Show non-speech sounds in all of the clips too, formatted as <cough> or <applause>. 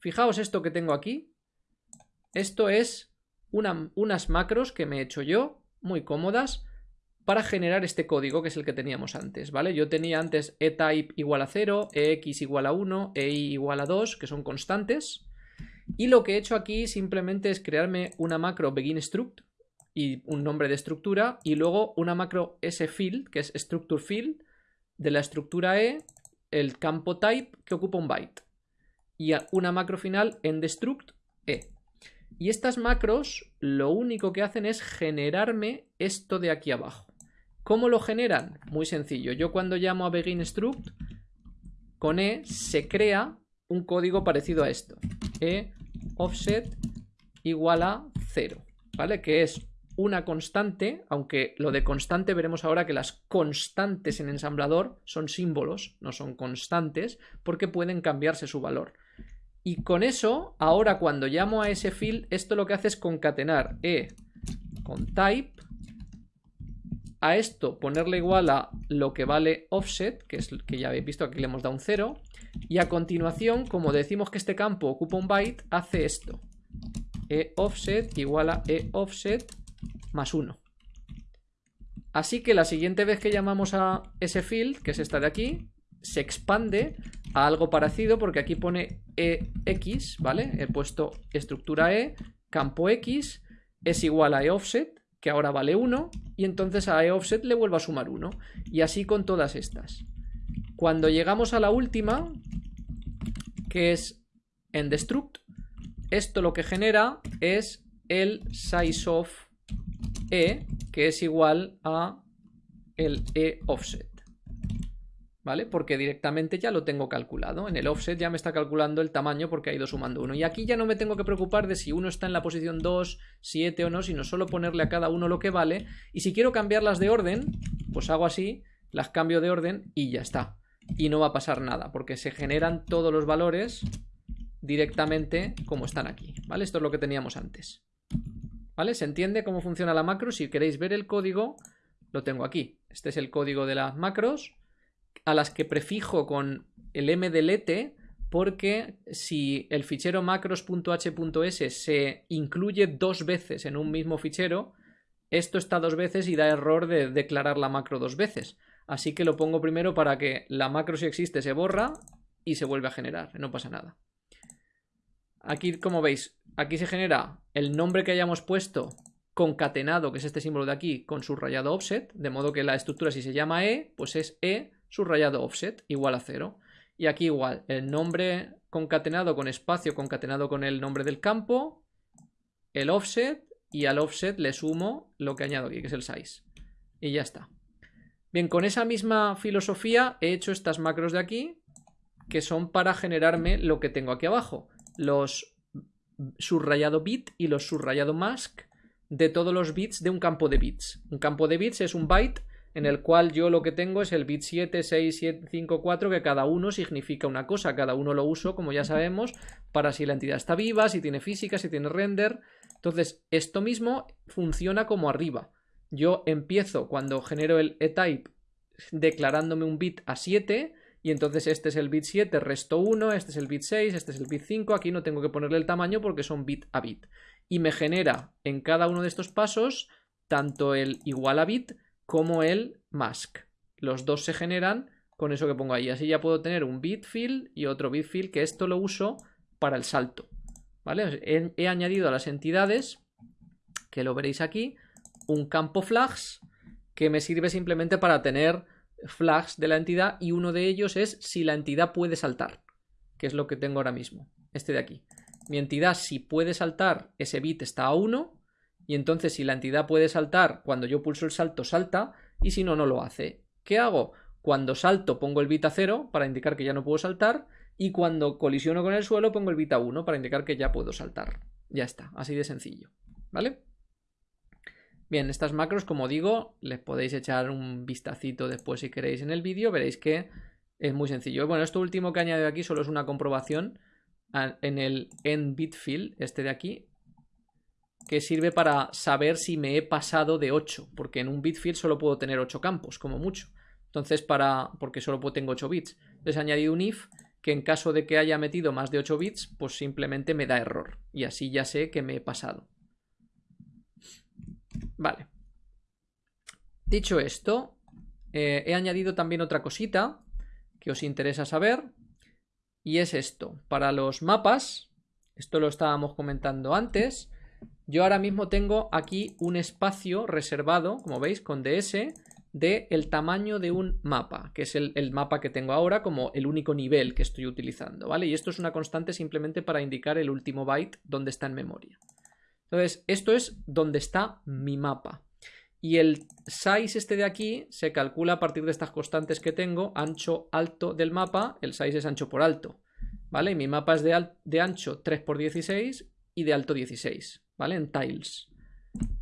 Fijaos esto que tengo aquí. Esto es unas macros que me he hecho yo, muy cómodas, para generar este código que es el que teníamos antes, ¿vale? Yo tenía antes eType igual a 0, ex igual a 1, ei igual a 2, que son constantes. Y lo que he hecho aquí simplemente es crearme una macro beginStruct y un nombre de estructura y luego una macro sField, que es structureField, de la estructura e, el campo type que ocupa un byte. Y una macro final en destruct e. Y estas macros lo único que hacen es generarme esto de aquí abajo. ¿Cómo lo generan? Muy sencillo. Yo cuando llamo a beginStruct, con E se crea un código parecido a esto. E offset igual a 0, ¿vale? Que es una constante, aunque lo de constante veremos ahora que las constantes en ensamblador son símbolos, no son constantes, porque pueden cambiarse su valor. Y con eso, ahora cuando llamo a ese field, esto lo que hace es concatenar e con type a esto ponerle igual a lo que vale offset, que es que ya habéis visto, aquí le hemos dado un 0, y a continuación, como decimos que este campo ocupa un byte, hace esto. e offset igual a e offset más 1. Así que la siguiente vez que llamamos a ese field, que es esta de aquí, se expande a algo parecido porque aquí pone ex, ¿vale? He puesto estructura e, campo x, es igual a e offset, que ahora vale 1, y entonces a eOffset le vuelvo a sumar 1. Y así con todas estas. Cuando llegamos a la última, que es en destruct, esto lo que genera es el size of e, que es igual a el e offset. ¿Vale? Porque directamente ya lo tengo calculado. En el offset ya me está calculando el tamaño porque ha ido sumando uno. Y aquí ya no me tengo que preocupar de si uno está en la posición 2, 7 o no, sino solo ponerle a cada uno lo que vale. Y si quiero cambiarlas de orden, pues hago así, las cambio de orden y ya está. Y no va a pasar nada, porque se generan todos los valores directamente como están aquí, ¿vale? Esto es lo que teníamos antes. ¿Vale? ¿Se entiende cómo funciona la macro? Si queréis ver el código, lo tengo aquí. Este es el código de las macros a las que prefijo con el mdelete porque si el fichero macros.h.s se incluye dos veces en un mismo fichero, esto está dos veces y da error de declarar la macro dos veces. Así que lo pongo primero para que la macro si existe se borra y se vuelve a generar, no pasa nada. Aquí, como veis, aquí se genera el nombre que hayamos puesto concatenado, que es este símbolo de aquí, con subrayado offset, de modo que la estructura si se llama E, pues es E subrayado offset igual a 0. Y aquí igual, el nombre concatenado con espacio concatenado con el nombre del campo, el offset y al offset le sumo lo que añado aquí, que es el size. Y ya está. Bien, con esa misma filosofía he hecho estas macros de aquí, que son para generarme lo que tengo aquí abajo. Los subrayado bit y los subrayado mask de todos los bits de un campo de bits. Un campo de bits es un byte en el cual yo lo que tengo es el bit 7, 6, 7, 5, 4, que cada uno significa una cosa, cada uno lo uso, como ya sabemos, para si la entidad está viva, si tiene física, si tiene render. Entonces, esto mismo funciona como arriba. Yo empiezo cuando genero el eType declarándome un bit a 7 y entonces este es el bit 7, resto 1, este es el bit 6, este es el bit 5, aquí no tengo que ponerle el tamaño porque son bit a bit. Y me genera en cada uno de estos pasos tanto el igual a bit como el mask. Los dos se generan con eso que pongo ahí. Así ya puedo tener un bit fill y otro bit fill, que esto lo uso para el salto. ¿Vale? He, añadido a las entidades, que lo veréis aquí, un campo flags que me sirve simplemente para tener flags de la entidad y uno de ellos es si la entidad puede saltar, que es lo que tengo ahora mismo, este de aquí. Mi entidad si puede saltar, ese bit está a 1 y entonces si la entidad puede saltar, cuando yo pulso el salto salta y si no, no lo hace. ¿Qué hago? Cuando salto pongo el bit a 0 para indicar que ya no puedo saltar y cuando colisiono con el suelo pongo el bit a 1 para indicar que ya puedo saltar. Ya está, así de sencillo. ¿Vale? Bien, estas macros, como digo, les podéis echar un vistacito después si queréis en el vídeo, veréis que es muy sencillo. Bueno, esto último que añadido aquí solo es una comprobación en el end bit field, este de aquí, que sirve para saber si me he pasado de 8, porque en un bit field solo puedo tener 8 campos, como mucho. Entonces, para porque solo tengo 8 bits. Les he añadido un if que en caso de que haya metido más de 8 bits, pues simplemente me da error. Y así ya sé que me he pasado. Vale. Dicho esto, eh, he añadido también otra cosita que os interesa saber. Y es esto. Para los mapas, esto lo estábamos comentando antes, yo ahora mismo tengo aquí un espacio reservado, como veis, con DS, de el tamaño de un mapa, que es el, mapa que tengo ahora como el único nivel que estoy utilizando, ¿vale? Y esto es una constante simplemente para indicar el último byte donde está en memoria. Entonces, esto es donde está mi mapa. Y el size este de aquí se calcula a partir de estas constantes que tengo, ancho, alto del mapa, el size es ancho por alto, ¿vale? Mi mapa es de, de ancho 3 por 16 y de alto 16, ¿vale? En tiles.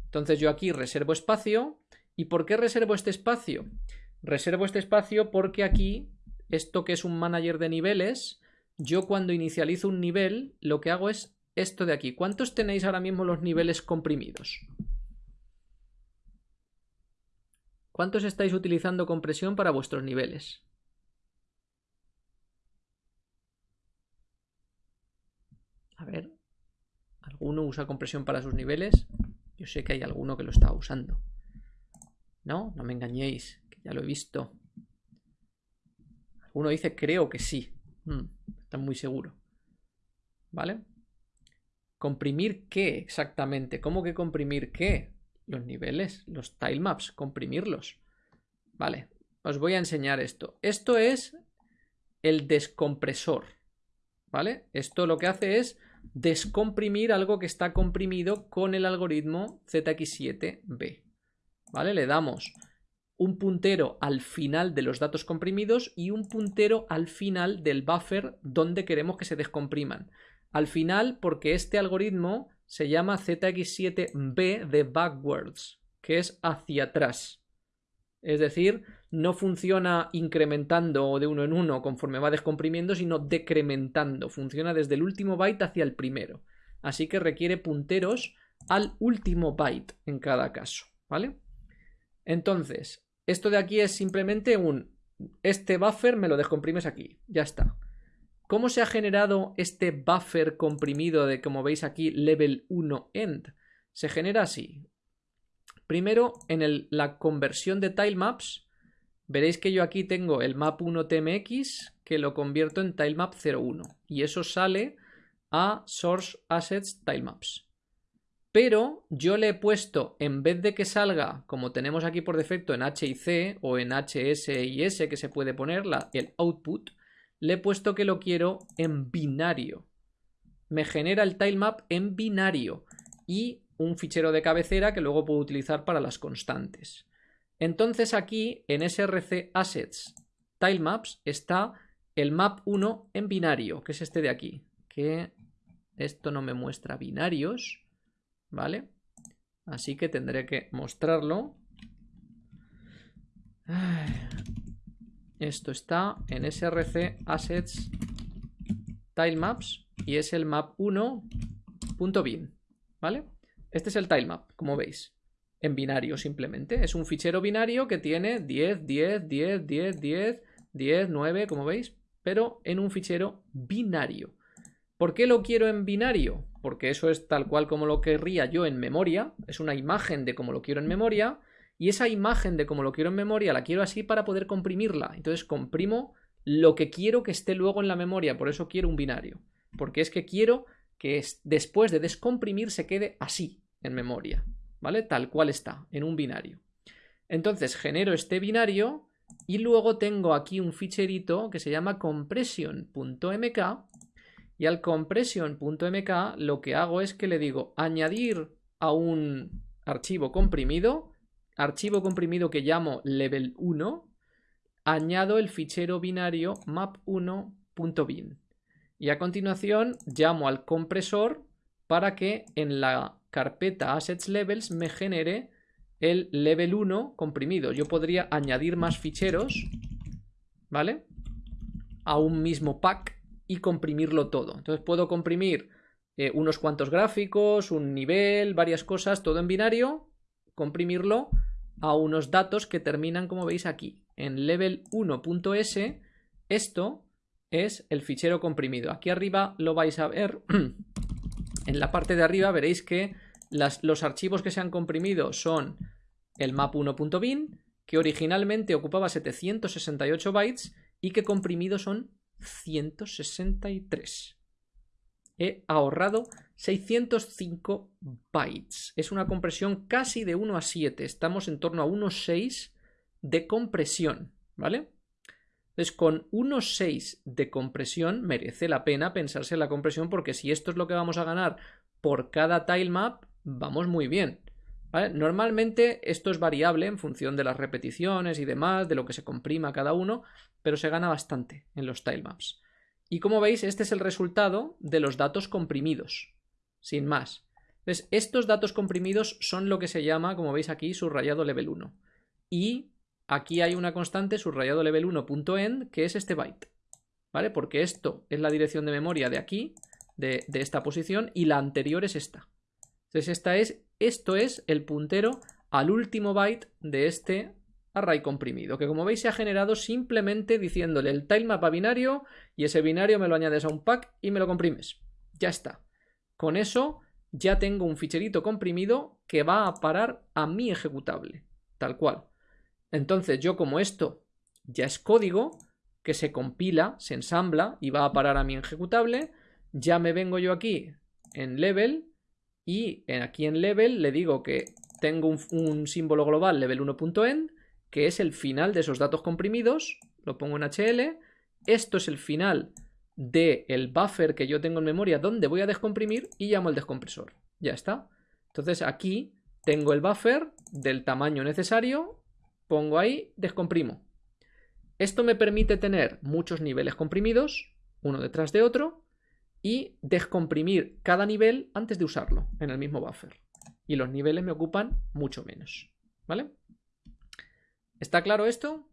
Entonces yo aquí reservo espacio. ¿Y por qué reservo este espacio? Reservo este espacio porque aquí, esto que es un manager de niveles, yo cuando inicializo un nivel, lo que hago es esto de aquí. ¿Cuántos tenéis ahora mismo los niveles comprimidos? ¿Cuántos estáis utilizando compresión para vuestros niveles? A ver, ¿alguno usa compresión para sus niveles? Yo sé que hay alguno que lo está usando. No, no me engañéis, que ya lo he visto. Alguno dice creo que sí. Hmm, está muy seguro. ¿Vale? ¿Comprimir qué exactamente? ¿Cómo que comprimir qué? los niveles, los tilemaps, comprimirlos. Vale, os voy a enseñar esto. Esto es el descompresor, ¿vale? Esto lo que hace es descomprimir algo que está comprimido con el algoritmo ZX7B, ¿vale? Le damos un puntero al final de los datos comprimidos y un puntero al final del buffer donde queremos que se descompriman. Al final porque este algoritmo se llama ZX7B de backwards, que es hacia atrás. Es decir, no funciona incrementando de uno en uno conforme va descomprimiendo, sino decrementando. Funciona desde el último byte hacia el primero. Así que requiere punteros al último byte en cada caso, ¿vale? Entonces, esto de aquí es simplemente un... Este buffer me lo descomprimes aquí, ya está. ¿Cómo se ha generado este buffer comprimido de, como veis aquí, level 1 end? Se genera así. Primero, en la conversión de tilemaps, veréis que yo aquí tengo el map1 tmx que lo convierto en tilemap 01 y eso sale a source assets tilemaps. Pero yo le he puesto, en vez de que salga, como tenemos aquí por defecto en H y C o en HS y S que se puede poner, el output, le he puesto que lo quiero en binario. Me genera el tilemap en binario y un fichero de cabecera que luego puedo utilizar para las constantes. Entonces aquí en src assets tilemaps está el map 1 en binario, que es este de aquí, que esto no me muestra binarios, ¿vale? Así que tendré que mostrarlo. Esto está en src assets tilemaps y es el map1.bin, ¿vale? Este es el tilemap, como veis, en binario simplemente. Es un fichero binario que tiene 10, 10, 10, 10, 10, 10, 9, como veis, pero en un fichero binario. ¿Por qué lo quiero en binario? Porque eso es tal cual como lo querría yo en memoria, es una imagen de como lo quiero en memoria, y esa imagen de como lo quiero en memoria la quiero así para poder comprimirla. Entonces comprimo lo que quiero que esté luego en la memoria, por eso quiero un binario. Porque es que quiero que después de descomprimir se quede así en memoria, ¿vale? Tal cual está, en un binario. Entonces genero este binario y luego tengo aquí un ficherito que se llama compression.mk y al compression.mk lo que hago es que le digo añadir a un archivo comprimido archivo comprimido que llamo level 1, añado el fichero binario map1.bin. Y a continuación llamo al compresor para que en la carpeta assets levels me genere el level 1 comprimido. Yo podría añadir más ficheros, ¿vale? A un mismo pack y comprimirlo todo. Entonces puedo comprimir eh, unos cuantos gráficos, un nivel, varias cosas, todo en binario, comprimirlo a unos datos que terminan, como veis aquí, en level 1.s. Esto es el fichero comprimido. Aquí arriba lo vais a ver. <clears throat> en la parte de arriba veréis que los archivos que se han comprimido son el map1.bin, que originalmente ocupaba 768 bytes y que comprimido son 163. He ahorrado 605 bytes. Es una compresión casi de 1 a 7. Estamos en torno a 1.6 de compresión, ¿vale? Entonces, con 1.6 de compresión merece la pena pensarse en la compresión porque si esto es lo que vamos a ganar por cada tilemap, vamos muy bien. Normalmente esto es variable en función de las repeticiones y demás, de lo que se comprima cada uno, pero se gana bastante en los tilemaps. Y como veis, este es el resultado de los datos comprimidos, sin más. Entonces, estos datos comprimidos son lo que se llama, como veis aquí, subrayado level 1. Y aquí hay una constante subrayado level 1.end que es este byte, ¿vale? Porque esto es la dirección de memoria de aquí, de, esta posición, y la anterior es esta. Entonces esta es, esto es el puntero al último byte de este array comprimido, que como veis se ha generado simplemente diciéndole el tilemap a binario y ese binario me lo añades a un pack y me lo comprimes. Ya está. Con eso ya tengo un ficherito comprimido que va a parar a mi ejecutable, tal cual. Entonces yo como esto ya es código que se compila, se ensambla y va a parar a mi ejecutable, ya me vengo yo aquí en level y aquí en level le digo que tengo un, símbolo global level 1.end que es el final de esos datos comprimidos, lo pongo en HL, esto es el final del buffer que yo tengo en memoria donde voy a descomprimir y llamo al descompresor. Ya está. Entonces aquí tengo el buffer del tamaño necesario pongo ahí, descomprimo. Esto me permite tener muchos niveles comprimidos, uno detrás de otro, y descomprimir cada nivel antes de usarlo en el mismo buffer. Y los niveles me ocupan mucho menos. ¿Vale? ¿Está claro esto?